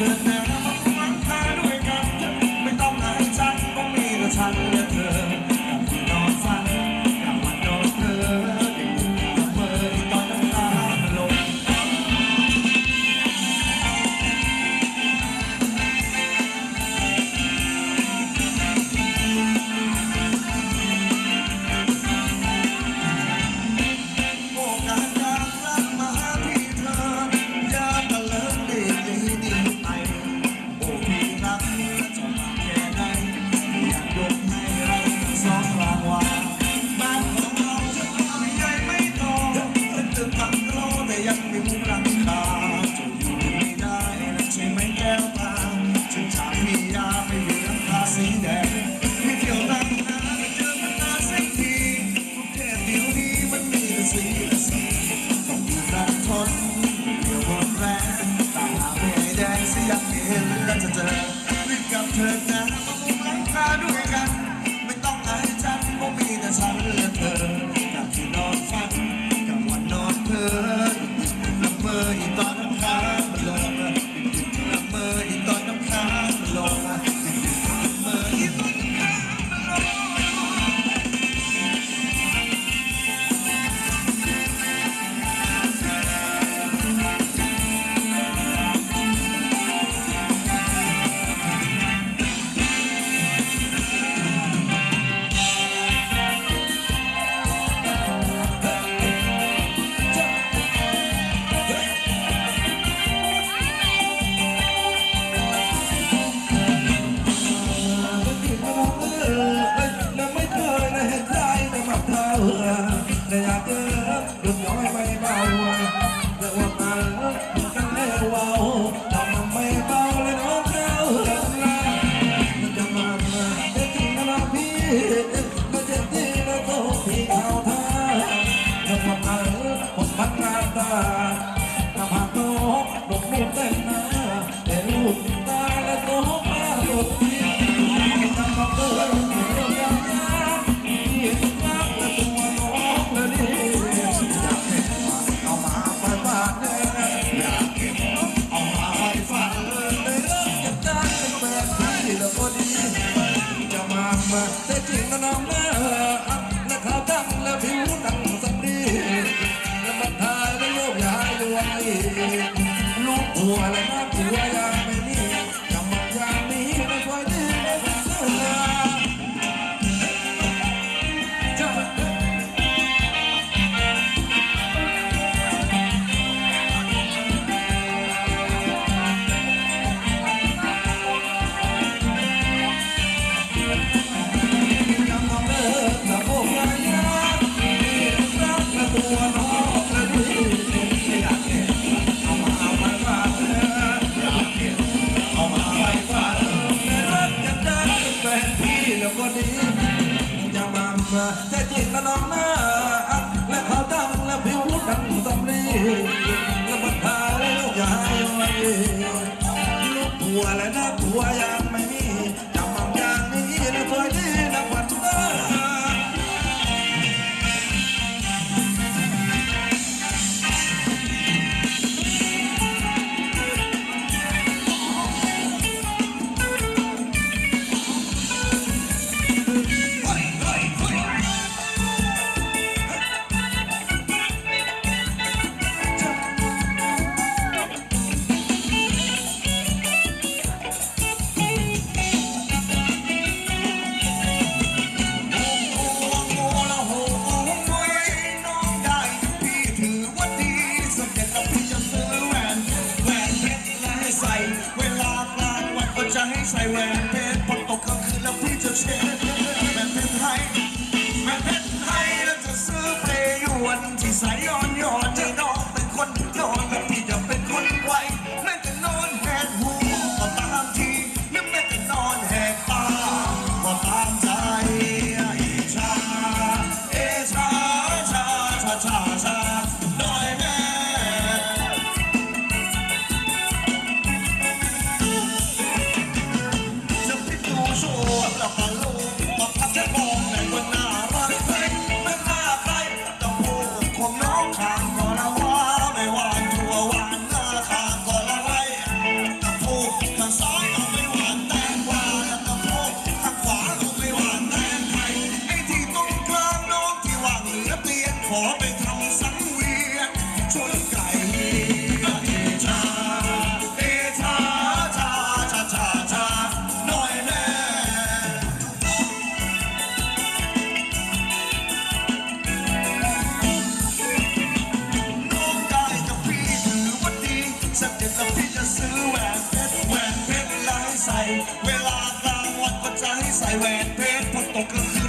Yeah. perfect. แต่กลิ่นล้องหน้าและเขาวดำและผิวดังสำลีและบันพาแล้วยายลูกผัวและน้าผัวยา Zion, your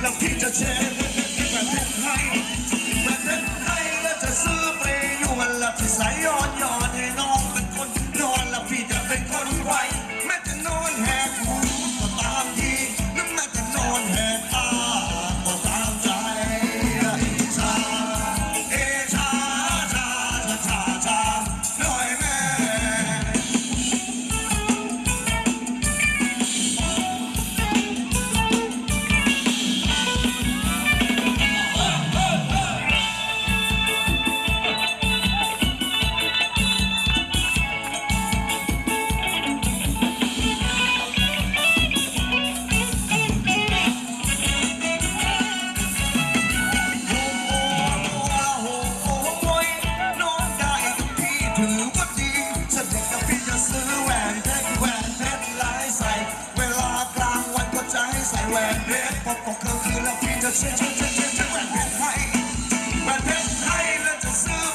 แล้วพี่จะเช็ดประเทศไทยประเทศไทยและจะซื้อไปนวลแลที่ใสยอนอน the city.